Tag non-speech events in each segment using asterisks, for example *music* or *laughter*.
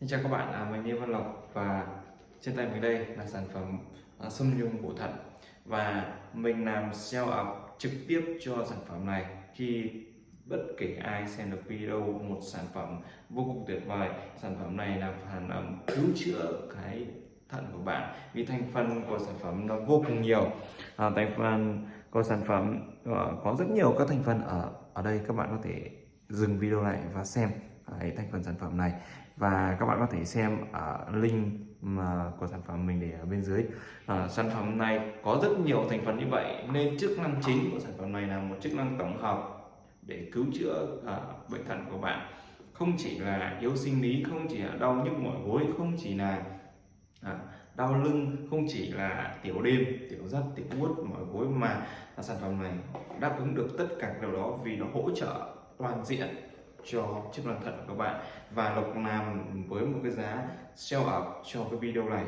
Xin chào các bạn, à, mình Lê Văn Lộc và trên tay mình đây là sản phẩm à, sâm nhung bổ thận. Và mình làm sell ập trực tiếp cho sản phẩm này khi bất kể ai xem được video một sản phẩm vô cùng tuyệt vời. Sản phẩm này là phản ẩm cứu chữa cái thận của bạn vì thành phần của sản phẩm nó vô cùng nhiều. À, thành phần của sản phẩm à, có rất nhiều các thành phần ở ở đây. Các bạn có thể dừng video lại và xem cái thành phần sản phẩm này. Và các bạn có thể xem ở link mà của sản phẩm mình để ở bên dưới. À, sản phẩm này có rất nhiều thành phần như vậy nên chức năng chính của sản phẩm này là một chức năng tổng hợp để cứu chữa à, bệnh thận của bạn. Không chỉ là yếu sinh lý không chỉ là đau nhức mỏi gối không chỉ là à, đau lưng không chỉ là tiểu đêm tiểu dắt tiểu buốt mỏi gối mà sản phẩm này đáp ứng được tất cả điều đó vì nó hỗ trợ toàn diện cho chức năng thận của các bạn. Và lộc làm với một cái giá sale ảo cho cái video này.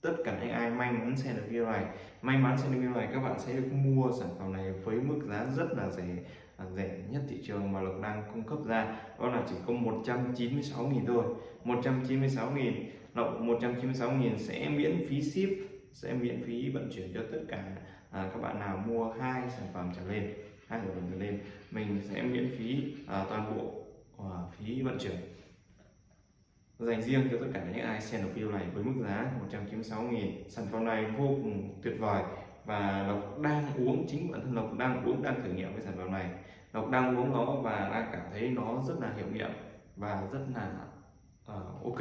Tất cả những ai may mắn xem được video này may mắn xem được video này các bạn sẽ được mua sản phẩm này với mức giá rất là rẻ à, rẻ nhất thị trường mà Lộc đang cung cấp ra. Đó là chỉ có 196.000 thôi. 196.000 Lộc 196.000 sẽ miễn phí ship sẽ miễn phí vận chuyển cho tất cả à, các bạn nào mua hai sản phẩm trở lên hai sản phẩm trở lên mình sẽ miễn phí à, toàn bộ và phí vận chuyển. Dành riêng cho tất cả những ai xem được video này với mức giá 196.000 sản phẩm này vô cùng tuyệt vời. Và Lộc đang uống chính bản thân Lộc đang uống đang thử nghiệm với sản phẩm này. Lộc đang uống nó và đang cảm thấy nó rất là hiệu nghiệm và rất là uh, ok.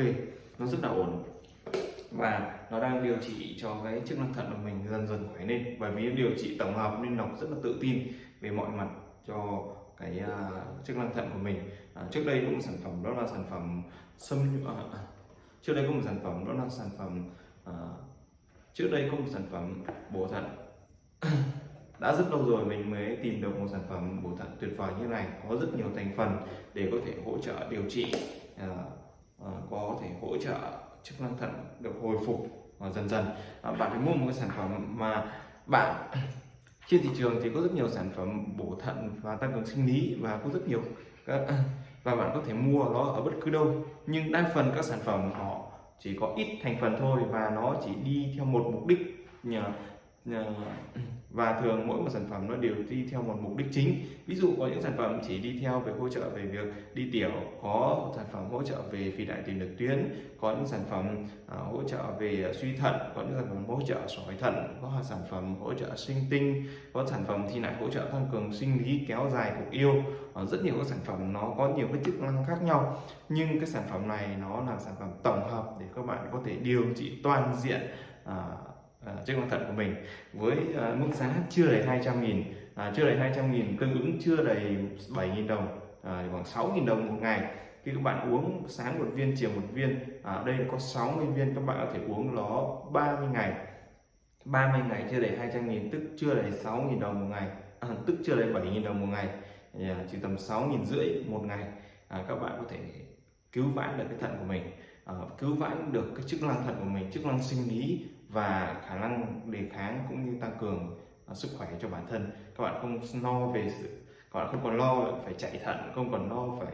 Nó rất là ổn. Và nó đang điều trị cho cái chức năng thận của mình dần dần khỏe lên. Bởi vì điều trị tổng hợp nên Lộc rất là tự tin về mọi mặt cho cái uh, chức năng thận của mình. Uh, trước đây cũng một sản phẩm đó là sản phẩm xâm uh, trước đây có một sản phẩm đó là sản phẩm uh, trước đây có một sản phẩm bổ thận. *coughs* Đã rất lâu rồi mình mới tìm được một sản phẩm bổ thận tuyệt vời như này có rất nhiều thành phần để có thể hỗ trợ điều trị uh, uh, có thể hỗ trợ chức năng thận được hồi phục uh, dần dần. Uh, bạn phải mua một cái sản phẩm mà bạn trên thị trường thì có rất nhiều sản phẩm bổ thận và tăng cường sinh lý và có rất nhiều các à, và bạn có thể mua nó ở bất cứ đâu. Nhưng đa phần các sản phẩm họ chỉ có ít thành phần thôi và nó chỉ đi theo một mục đích Dạ. và thường mỗi một sản phẩm nó đều đi theo một mục đích chính. Ví dụ có những sản phẩm chỉ đi theo về hỗ trợ về việc đi tiểu có sản phẩm hỗ trợ về phi đại tiền liệt tuyến có những sản phẩm uh, hỗ trợ về à, suy thận có những sản phẩm hỗ trợ sỏi thận có sản phẩm hỗ trợ sinh tinh có sản phẩm thì lại hỗ trợ tăng cường sinh lý kéo dài cuộc yêu. Uh, rất nhiều các sản phẩm nó có nhiều cái chức năng khác nhau nhưng cái sản phẩm này nó là sản phẩm tổng hợp để các bạn có thể điều trị toàn diện uh, À, chiếc chức thật của mình với uh, mức giá chưa đầy 200 nghìn à, chưa đầy 200 nghìn tương ứng chưa đầy 7 nghìn đồng à, khoảng 6 nghìn đồng một ngày. Khi các bạn uống sáng một viên chiều một viên à, ở đây có 60 viên các bạn có thể uống nó 30 ngày. 30 ngày chưa đầy 200 nghìn tức chưa đầy 6 nghìn đồng một ngày à, tức chưa đầy 7 nghìn đồng một ngày. À, chỉ tầm 6 nghìn rưỡi một ngày à, các bạn có thể cứu vãn được cái thận của mình. À, cứu vãn được cái chức năng thận của mình chức năng sinh lý và khả năng đề kháng cũng như tăng cường uh, sức khỏe cho bản thân. Các bạn không lo về sự các bạn không còn lo phải chạy thận không còn lo phải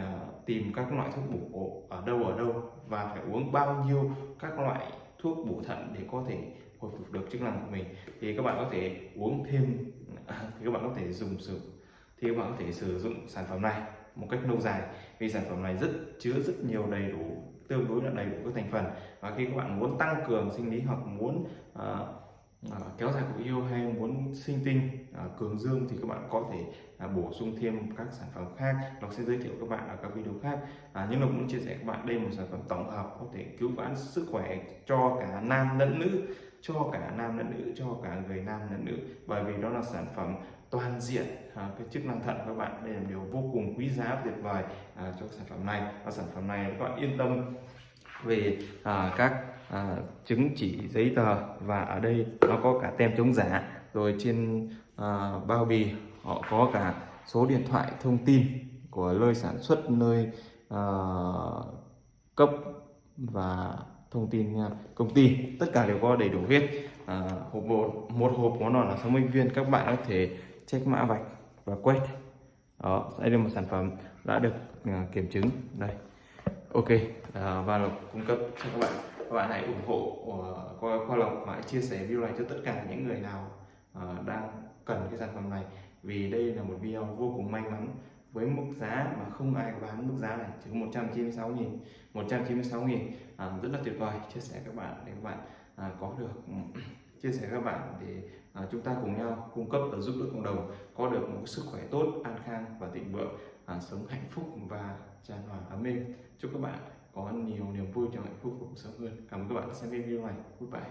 uh, tìm các loại thuốc bổ ở đâu ở đâu và phải uống bao nhiêu các loại thuốc bổ thận để có thể hồi phục được chức năng của mình. Thì các bạn có thể uống thêm à, thì các bạn có thể dùng sử thì các bạn có thể sử dụng sản phẩm này một cách lâu dài. Vì sản phẩm này rất chứa rất nhiều đầy đủ tương đối là đầy đủ các thành phần. Và khi các bạn muốn tăng cường sinh lý hoặc muốn uh, kéo dài cuộc yêu hay muốn sinh tinh uh, cường dương thì các bạn có thể uh, bổ sung thêm các sản phẩm khác. Nó sẽ giới thiệu các bạn ở các video khác. À, nhưng mà cũng chia sẻ các bạn đây một sản phẩm tổng hợp có thể cứu vãn sức khỏe cho cả nam lẫn nữ cho cả nam lẫn nữ cho cả người nam lẫn nữ. Bởi vì đó là sản phẩm toàn diện à, cái chức năng thận các bạn. Đây là điều vô cùng quý giá tuyệt vời à, cho sản phẩm này. Và sản phẩm này các bạn yên tâm về à, các à, chứng chỉ giấy tờ. Và ở đây nó có cả tem chống giả rồi trên à, bao bì họ có cả số điện thoại thông tin của nơi sản xuất nơi à, cấp và thông tin à, công ty tất cả đều có đầy đủ hết. À, hộp một một hộp món nó là 60 viên các bạn có thể check mã vạch và quét. Đó đây là một sản phẩm đã được uh, kiểm chứng. Đây. Ok à, và lộc cung cấp cho các bạn. Các bạn hãy ủng hộ uh, qua, qua lộc và hãy chia sẻ video này cho tất cả những người nào uh, đang cần cái sản phẩm này. Vì đây là một video vô cùng may mắn với mức giá mà không ai bán mức giá này chỉ có 196 nghìn 196 nghìn. À, rất là tuyệt vời. Chia sẻ các bạn để các bạn à, có được ừ, chia sẻ các bạn để à, chúng ta cùng nhau cung cấp và giúp đỡ cộng đồng có được một sức khỏe tốt an khang và thịnh vượng à, sống hạnh phúc và tràn hòa ấm êm. Chúc các bạn có nhiều niềm vui trong hạnh phúc cuộc sống hơn. Cảm ơn các bạn đã xem video này. Goodbye.